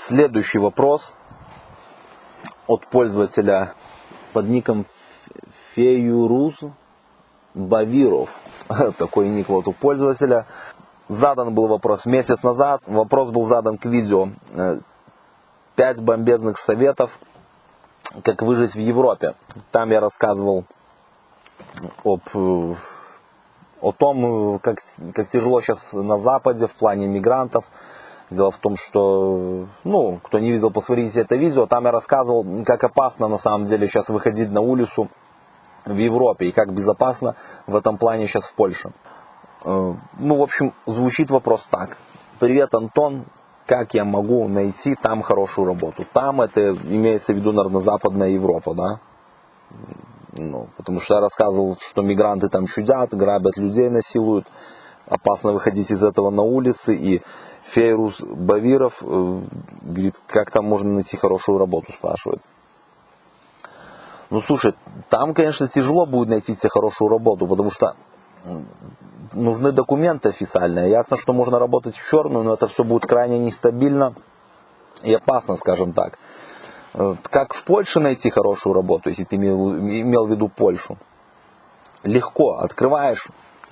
Следующий вопрос от пользователя под ником Феюруз Бавиров. Такой ник вот у пользователя. Задан был вопрос месяц назад. Вопрос был задан к видео. Пять бомбезных советов, как выжить в Европе. Там я рассказывал об, о том, как, как тяжело сейчас на Западе в плане мигрантов. Дело в том, что, ну, кто не видел, посмотрите это видео. Там я рассказывал, как опасно на самом деле сейчас выходить на улицу в Европе и как безопасно в этом плане сейчас в Польше. Э, ну, в общем, звучит вопрос так. Привет, Антон. Как я могу найти там хорошую работу? Там это имеется в виду, наверное, Западная Европа, да? Ну, потому что я рассказывал, что мигранты там чудят, грабят людей, насилуют. Опасно выходить из этого на улицы. И Фейрус Бавиров э, говорит, как там можно найти хорошую работу, спрашивает. Ну, слушай, там, конечно, тяжело будет найти себе хорошую работу, потому что нужны документы официальные. Ясно, что можно работать в черную, но это все будет крайне нестабильно и опасно, скажем так. Э, как в Польше найти хорошую работу, если ты имел, имел в виду Польшу? Легко. Открываешь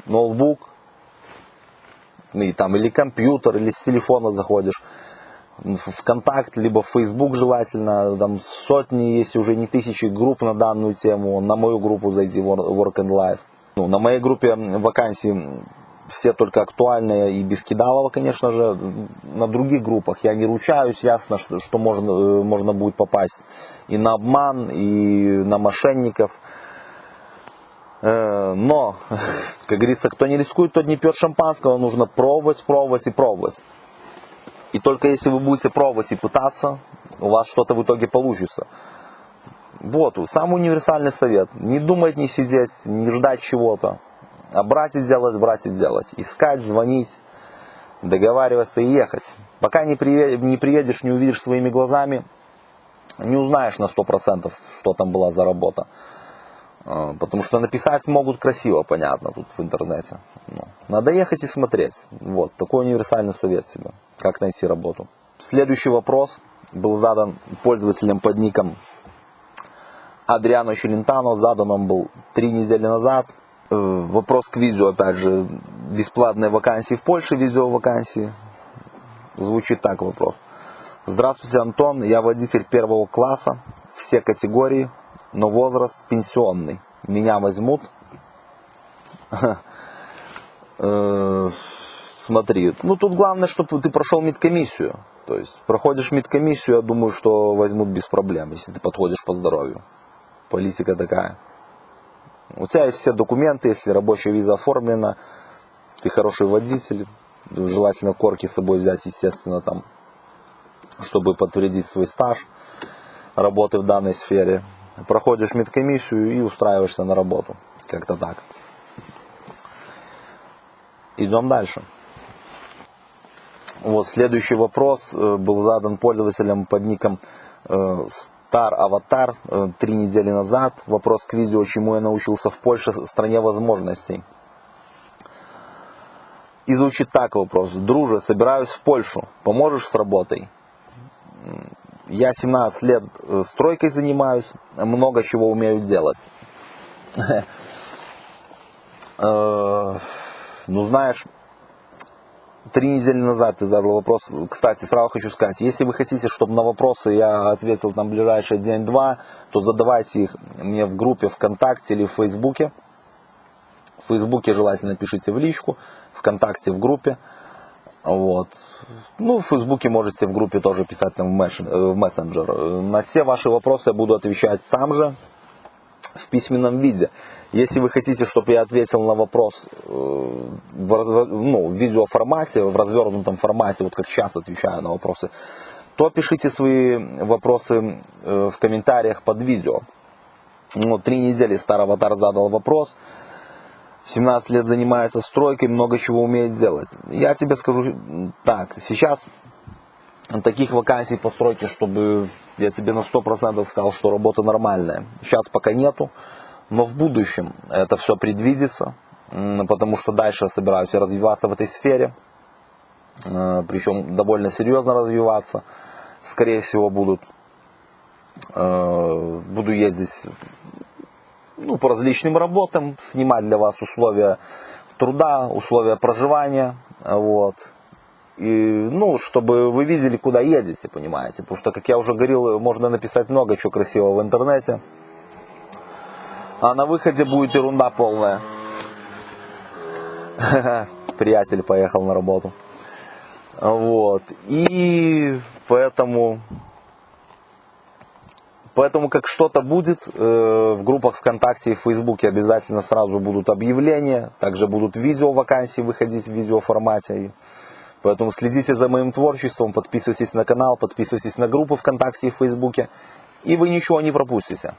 ноутбук, и там или компьютер, или с телефона заходишь в контакт, либо в Facebook желательно, там сотни, если уже не тысячи групп на данную тему, на мою группу зайди, Work and Life. Ну, на моей группе вакансии все только актуальные и без кидалова, конечно же. На других группах я не ручаюсь, ясно, что, что можно, э, можно будет попасть и на обман, и на мошенников. Э, но, как говорится, кто не рискует, тот не пьет шампанского, нужно пробовать, пробовать и пробовать. И только если вы будете пробовать и пытаться, у вас что-то в итоге получится. Вот, самый универсальный совет. Не думать, не сидеть, не ждать чего-то. А брать и сделать, брать и сделать. Искать, звонить, договариваться и ехать. Пока не, приедешь, не увидишь своими глазами, не узнаешь на 100%, что там была за работа. А, потому что написать могут красиво, понятно, тут в интернете. Ну, надо ехать и смотреть. Вот, такой универсальный совет себе, как найти работу. Следующий вопрос был задан пользователем под ником Адриано Челентано. Задан он был три недели назад. Э, вопрос к видео, опять же, бесплатные вакансии в Польше, видео вакансии. Звучит так вопрос. Здравствуйте, Антон, я водитель первого класса, все категории, но возраст пенсионный. Меня возьмут. Э, смотри, ну тут главное, чтобы ты прошел медкомиссию. То есть проходишь медкомиссию, я думаю, что возьмут без проблем, если ты подходишь по здоровью. Политика такая. У тебя есть все документы, если рабочая виза оформлена, ты хороший водитель, желательно корки с собой взять, естественно, там, чтобы подтвердить свой стаж работы в данной сфере проходишь медкомиссию и устраиваешься на работу. Как-то так. Идем дальше. Вот следующий вопрос э, был задан пользователем под ником э, Star Avatar э, три недели назад. Вопрос к видео, чему я научился в Польше, стране возможностей. И звучит так вопрос. Друже, собираюсь в Польшу. Поможешь с работой? Я 17 лет э, стройкой занимаюсь, много чего умею делать. Э, ну, знаешь, три недели назад ты задал вопрос. Кстати, сразу хочу сказать, если вы хотите, чтобы на вопросы я ответил на ближайший день-два, то задавайте их мне в группе ВКонтакте или в Фейсбуке. В Фейсбуке желательно пишите в личку, ВКонтакте в группе. Вот. Ну, в Фейсбуке можете в группе тоже писать там в э, мессенджер. На все ваши вопросы я буду отвечать там же, в письменном виде. Если вы хотите, чтобы я ответил на вопрос э, в, ну, в видеоформате, в развернутом формате, вот как сейчас отвечаю на вопросы, то пишите свои вопросы э, в комментариях под видео. Ну, три недели старый аватар задал вопрос. 17 лет занимается стройкой, много чего умеет делать. Я тебе скажу так, сейчас таких вакансий по стройке, чтобы я тебе на 100% сказал, что работа нормальная. Сейчас пока нету, но в будущем это все предвидится, потому что дальше я собираюсь развиваться в этой сфере, э, причем довольно серьезно развиваться. скорее всего, будут. Э, буду ездить ну, по различным работам, снимать для вас условия труда, условия проживания, вот. И, ну, чтобы вы видели, куда едете, понимаете. Потому что, как я уже говорил, можно написать много чего красивого в интернете. А на выходе будет ерунда полная. Приятель поехал на работу. Вот. И поэтому Поэтому как что-то будет, э, в группах ВКонтакте и в Фейсбуке обязательно сразу будут объявления, также будут видео вакансии выходить в видеоформате. Поэтому следите за моим творчеством, подписывайтесь на канал, подписывайтесь на группы ВКонтакте и Фейсбуке, и вы ничего не пропустите.